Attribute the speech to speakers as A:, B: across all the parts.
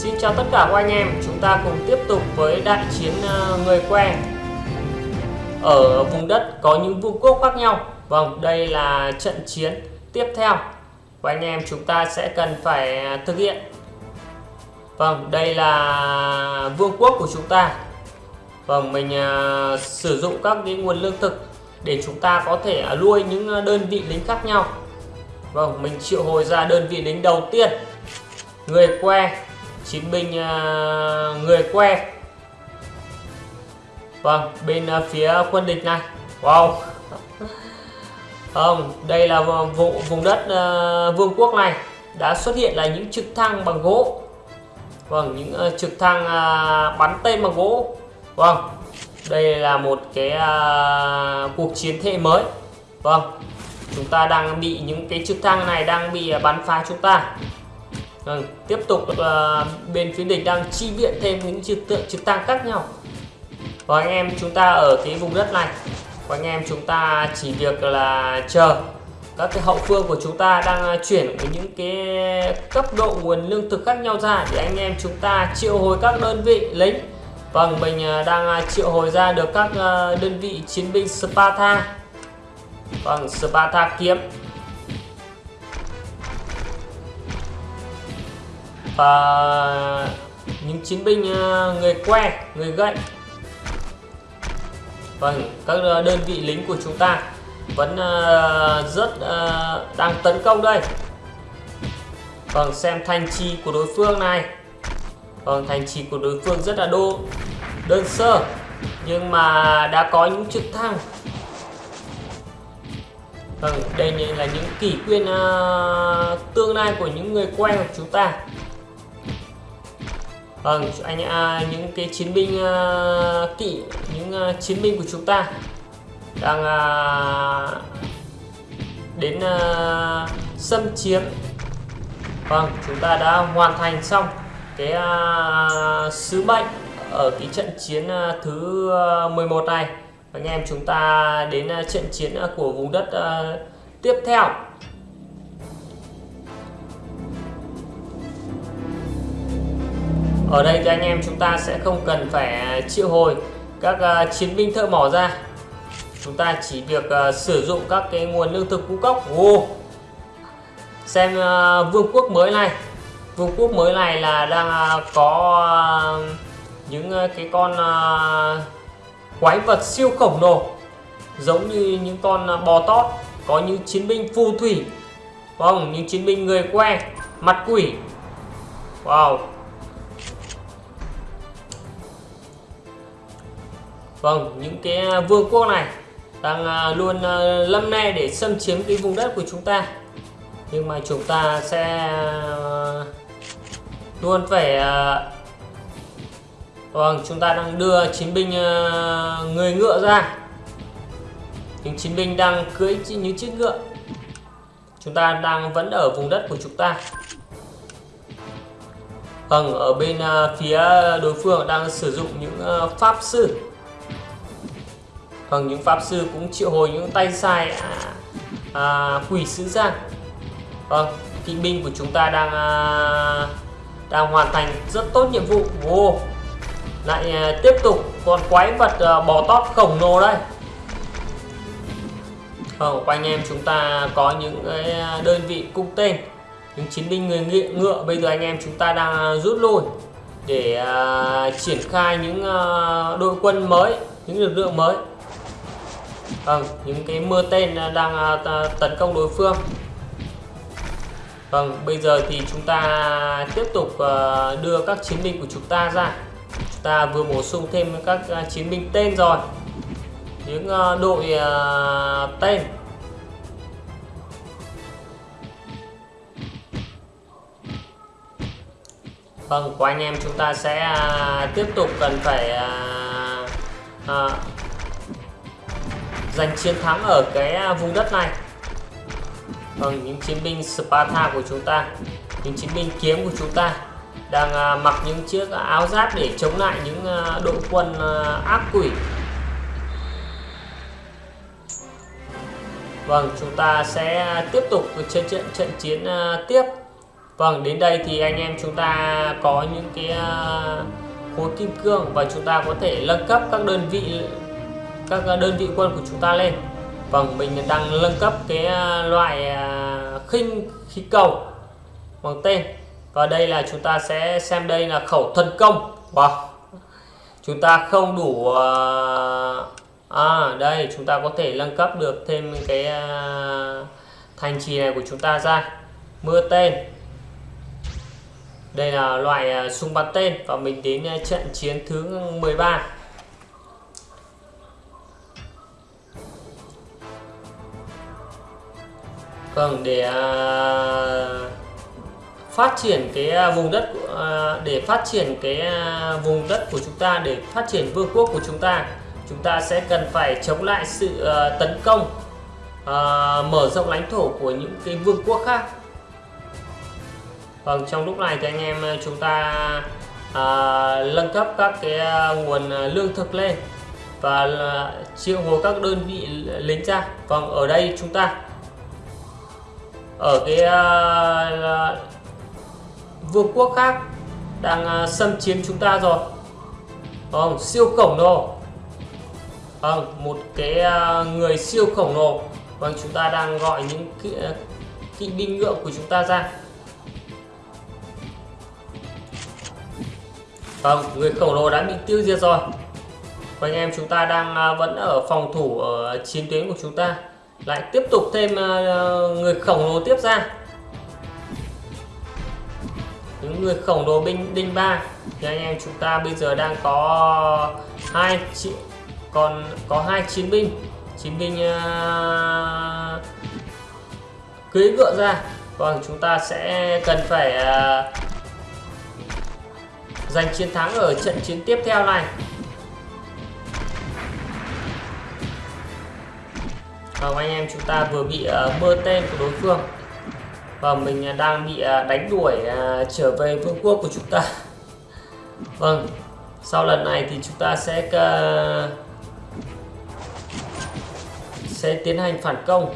A: Xin chào tất cả các anh em, chúng ta cùng tiếp tục với đại chiến ờ, người quen ở vùng đất có những vương quốc khác nhau. Vâng, đây là trận chiến tiếp theo và anh em chúng ta sẽ cần phải ờ, thực hiện. Vâng, đây là vương quốc của chúng ta. Vâng, mình uh, sử dụng các cái nguồn lương thực để chúng ta có thể uh, nuôi những đơn vị lính khác nhau. Vâng, mình triệu hồi ra đơn vị lính đầu tiên người que chiến binh à, người que. Vâng bên à, phía quân địch này. Wow. Không đây là vụ vùng đất uh, vương quốc này. Đã xuất hiện là những trực thăng bằng gỗ. Vâng những uh, trực thăng uh, bắn tên bằng gỗ. Vâng đây là một cái uh, cuộc chiến thế mới. Vâng chúng ta đang bị những cái trực thăng này đang bị bắn phá chúng ta. Vâng, tiếp tục uh, bên phía địch đang chi viện thêm những trực tượng trực tăng khác nhau. Và anh em chúng ta ở cái vùng đất này, và anh em chúng ta chỉ việc là chờ các cái hậu phương của chúng ta đang ờ, chuyển với những cái cấp độ nguồn lương thực khác nhau ra để anh em chúng ta triệu hồi các đơn vị lính. Vâng, mình ờ, đang triệu hồi ra được các đơn vị chiến binh Sparta. Vâng, Sparta kiếm và những chiến binh ờ, người que người gậy. Vâng các ờ, đơn vị lính của chúng ta vẫn ờ, rất đang tấn công đây. Vâng xem thành trì của đối phương này. Vâng thành trì của đối phương rất là đô đơn sơ nhưng mà đã có những trực thăng. Vâng đây là những kỷ quyên uh, tương lai của những người quen của chúng ta. Vâng, anh à, những cái chiến binh à, kỵ, những à, chiến binh của chúng ta đang à, đến à, xâm chiếm. Vâng, chúng ta đã hoàn thành xong cái à, sứ mệnh ở cái trận chiến à, thứ à, 11 này. Anh em chúng ta đến à, trận chiến à, của vùng đất à, tiếp theo ở đây thì anh em chúng ta sẽ không cần phải à, triệu hồi các à, chiến binh thợ mỏ ra. Chúng ta chỉ việc uh, sử dụng các cái nguồn lương thực ngũ cốc. Oh. xem uh, vương quốc mới này. Vương quốc mới này là đang uh, có uh, những uh, cái con uh, quái vật siêu khổng lồ giống như những con uh, bò tót có những chiến binh phù thủy không những chiến binh người que mặt quỷ. Wow. Vâng, những cái vương quốc này đang à, luôn à, lâm nay để xâm chiếm cái vùng đất của chúng ta. Nhưng mà chúng ta sẽ à, luôn phải Vâng, chúng ta đang đưa chiến binh người ngựa ra. Những chiến binh đang cưỡi những chiếc ngựa. Chúng ta đang vẫn ở vùng đất của chúng ta. Vâng, ở bên phía đối phương đang sử dụng những pháp sư Vâng, những pháp sư cũng triệu hồi những tay sai à, à, quỷ sứ ra. Vâng, kỵ binh của chúng ta đang à, đang hoàn thành rất tốt nhiệm vụ. wow. lại à, tiếp tục con quái vật à, bò tót khổng lồ đây. Vâng, anh em chúng ta có những cái à, đơn vị cung tên, những chiến binh người ngựa. Bây giờ anh em chúng ta đang à, rút lui để à, triển khai những à, đội quân mới, những lực lượng mới vâng những cái mưa tên đang à, tấn công đối phương. Vâng bây giờ thì chúng ta tiếp tục à, đưa các chiến binh của chúng ta ra. Chúng ta vừa bổ sung thêm các à, chiến binh tên rồi. Những đội tên. Vâng, của anh em chúng ta sẽ tiếp tục cần phải giành chiến thắng ở cái à, vùng đất này. Vâng, những chiến binh Sparta của chúng ta những chiến binh kiếm của chúng ta đang à, mặc những chiếc áo giáp để chống lại những à, đội quân à, ác quỷ. Vâng, chúng ta sẽ tiếp tục trận trận trận chiến à, tiếp. Vâng, đến đây thì anh em chúng ta có những cái khối kim cương và chúng ta có thể nâng cấp các đơn vị các ờ, đơn vị quân của chúng ta lên. Vâng, mình đang nâng cấp cái ờ, loại ờ, khinh khí cầu bằng tên. Và đây là chúng ta sẽ xem đây là khẩu thần công. Wow. Chúng ta không đủ à đây chúng ta có thể nâng cấp được thêm cái thành trì này của chúng ta ra. Mưa tên đây là loại súng bắn tên và mình đến trận chiến thứ 13 Vâng à, à, à, để phát triển cái vùng đất để phát triển cái vùng đất của chúng ta để phát triển vương quốc của chúng ta chúng ta sẽ cần phải chống lại sự tấn công mở rộng lãnh thổ của những cái vương quốc khác Vâng, trong lúc này thì anh em chúng ta à, nâng cấp các cái nguồn lương thực lên và triệu hồi các đơn vị lính ra. Vâng, ở đây chúng ta ở cái uh, vương quốc khác đang uh, xâm chiếm chúng ta rồi. Vâng, siêu khổng lồ. Vâng, một cái uh, người siêu khổng lồ. Vâng, chúng ta đang gọi những kỵ, kỵ binh ngựa của chúng ta ra Vâng, người khổng lồ đã bị tiêu diệt rồi. Và anh em chúng ta đang vẫn ở phòng thủ ở chiến tuyến của chúng ta. Lại tiếp tục thêm ờ, ờ, người khổng lồ tiếp ra. Những người khổng lồ binh đinh ba. Thì anh em chúng ta bây giờ đang có hai còn có hai chiến binh. Chiến binh ờ, uh, cưới ngựa ra. Còn chúng ta sẽ cần phải uh, giành chiến thắng ở trận chiến tiếp theo này. Vâng anh em chúng ta vừa bị ờ, uh, mưa tên của đối phương. Và mình ờ, đang bị uh, đánh đuổi uh, trở về vương quốc của chúng ta. Vâng sau lần này thì chúng ta sẽ uh, sẽ tiến hành phản công.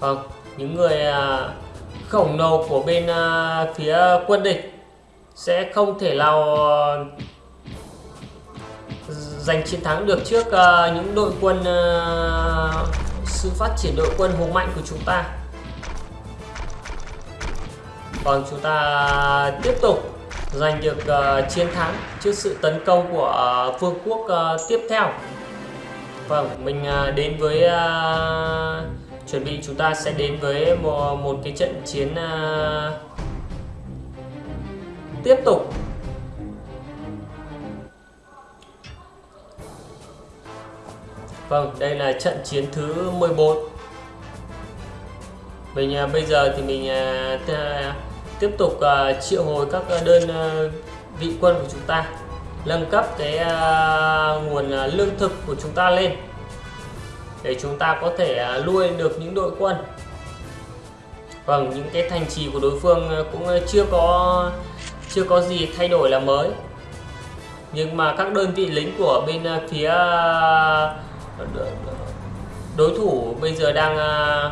A: Vâng, những người uh, khổng lồ của bên uh, phía quân địch sẽ không thể nào ờ, giành chiến thắng được trước ờ, những đội quân ờ, sự phát triển đội quân hùng mạnh của chúng ta. Còn chúng ta tiếp tục giành được chiến thắng trước sự tấn công của vương quốc tiếp theo. Vâng, mình đến với chuẩn bị chúng ta sẽ đến với một, một cái trận chiến uh, tiếp tục. Vâng, đây là trận chiến thứ 14 Mình à, bây giờ thì mình à, à tiếp tục à, triệu hồi các à, đơn à, vị quân của chúng ta nâng cấp cái à, nguồn à, lương thực của chúng ta lên để chúng ta có thể à, nuôi được những đội quân. Vâng, những cái thành trì của đối phương cũng chưa có chưa có gì thay đổi là mới. Nhưng mà các đơn vị lính của bên à, phía à, đối thủ bây giờ đang à,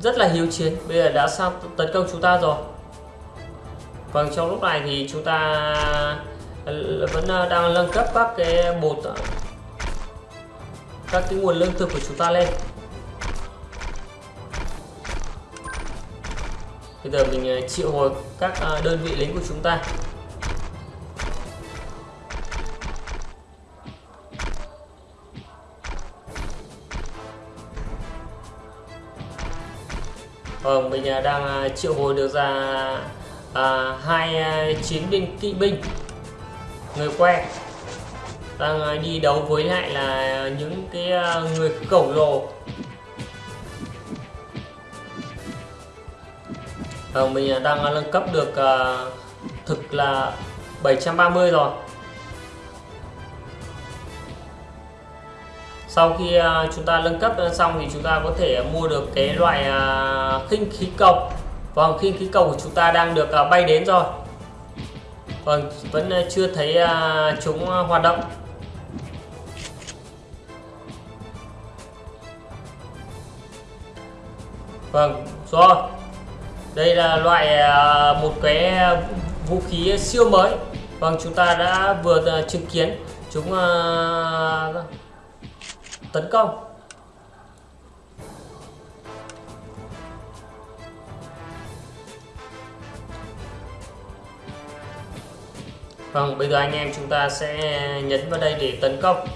A: rất là hiếu chiến. Bây giờ đã sang tấn công chúng ta rồi. Còn trong lúc này thì chúng ta vẫn đang nâng cấp các cái bột các cái nguồn lương thực của chúng ta lên. Bây giờ mình ờ, triệu hồi các ờ, đơn vị lính của chúng ta. Vâng, mình ờ, đang triệu hồi được ra à, hai chiến binh kỵ binh người quen đang đi đấu với lại là những cái người khổng lồ. à, mình đang ờ, nâng cấp được à, thực là 730 rồi. Sau khi à, chúng ta nâng cấp xong thì chúng ta có thể mua được cái loại à, khinh khí cầu. Vâng khinh khí cầu của chúng ta đang được à, bay đến rồi. Vâng vẫn chưa thấy à, chúng hoạt động. Vâng rồi đây là loại à, một cái à, vũ khí siêu mới. Vâng chúng ta đã vừa à, chứng kiến. Chúng tấn công. Vâng, bây giờ anh em chúng ta sẽ nhấn vào đây để tấn công.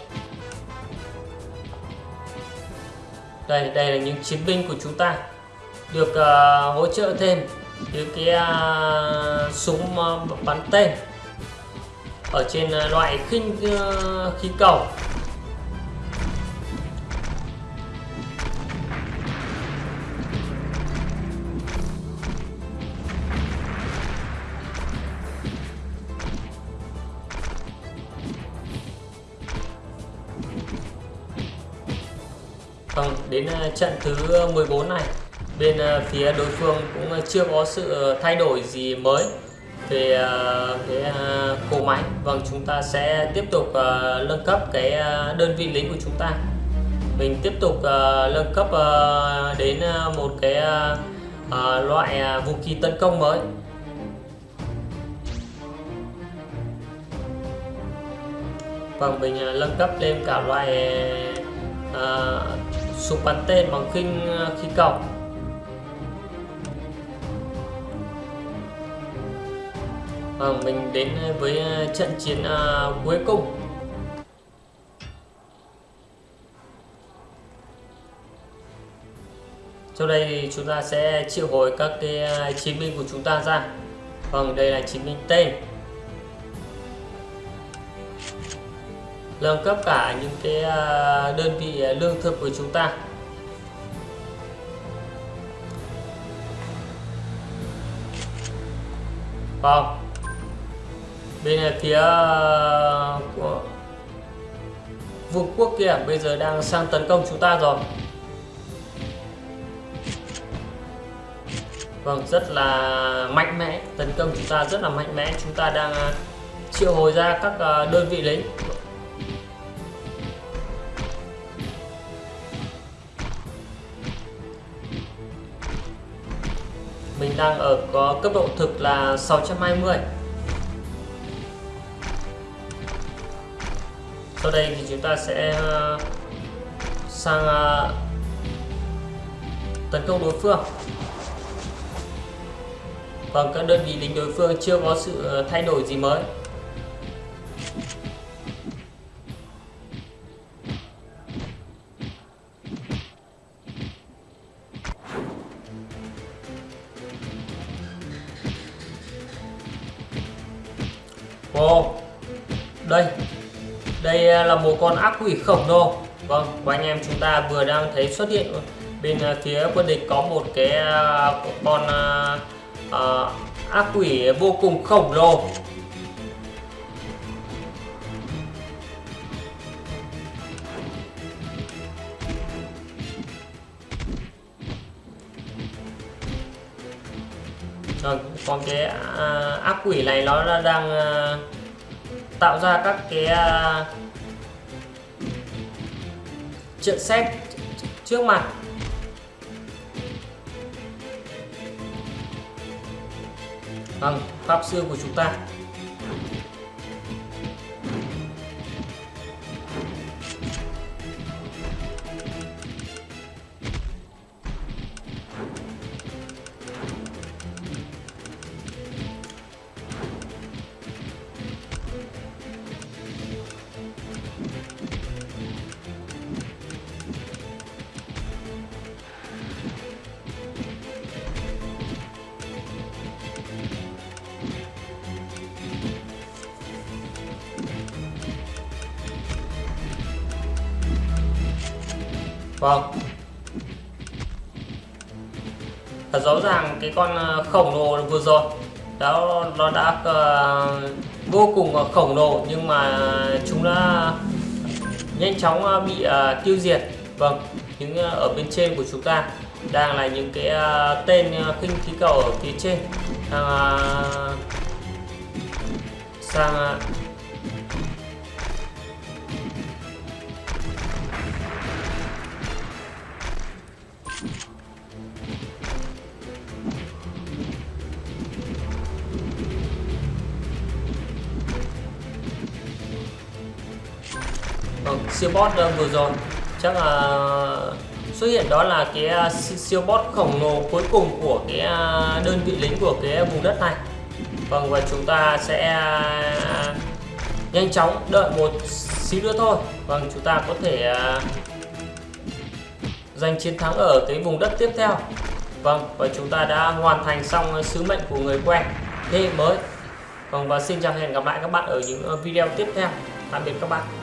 A: Đây, đây là những chiến binh của chúng ta được uh, hỗ trợ thêm từ cái uh, súng uh, bắn tên ở trên uh, loại khinh uh, khí cầu. Vâng, đến trận thứ 14 này bên ờ, phía đối phương cũng chưa có sự ờ, thay đổi gì mới về ờ, cái cỗ máy. Vâng, chúng ta sẽ tiếp tục nâng cấp cái đơn vị lính của chúng ta. Mình tiếp tục nâng cấp đến một cái loại vũ khí tấn công mới. Vâng, mình nâng cấp lên cả loại súng bắn tên bằng khinh khí cầu Vâng, mình đến với ờ, trận chiến uh, cuối cùng. Sau đây thì chúng ta sẽ triệu hồi các cái ờ, chiến binh của chúng ta ra. Vâng, đây là chiến binh tên nâng cấp cả những cái đơn vị lương thực của chúng ta. Vâng bên phía ờ, của vương quốc kia, bây giờ đang sang tấn công chúng ta rồi. Vâng rất là mạnh mẽ, tấn công chúng ta rất là mạnh mẽ. Chúng ta đang ờ, triệu hồi ra các ờ, đơn vị lính. Mình đang ở có cấp độ thực là 620 sau đây thì chúng ta sẽ ờ, sang ờ, tấn công đối phương. Còn các đơn vị lính đối phương chưa có sự ờ, thay đổi gì mới. Là một con ác quỷ khổng lồ. Vâng, và anh em chúng ta vừa đang thấy xuất hiện bên à, phía quân địch có một cái à, con uh, ác quỷ vô cùng khổng lồ. Vâng, Rồi, còn cái ác quỷ này nó đang tạo ra các cái uh, chuyện xét trước mặt. Bằng pháp sư của chúng ta. Vâng. Thật rõ ràng cái con ờ, khổng lồ vừa rồi đó nó đã uh, vô cùng ờ, khổng lồ nhưng mà chúng đã nhanh chóng bị uh, tiêu diệt. Vâng những uh, ở bên trên của chúng ta đang là những cái uh, tên uh, khinh khí cầu ở phía trên. Đang uh, sang uh, siêu boss ờ, vừa rồi. Chắc là xuất hiện đó là cái ờ, siêu boss khổng lồ cuối cùng của cái ờ, đơn vị lính của cái vùng đất này. Vâng và chúng ta sẽ nhanh chóng đợi một xíu nữa thôi. Vâng chúng ta có thể giành chiến thắng ở cái vùng đất tiếp theo. Vâng và chúng ta đã hoàn thành xong sứ mệnh của người quen, thế hệ mới. Vâng và xin chào hẹn gặp lại các bạn ở những video tiếp theo. Tạm biệt các bạn.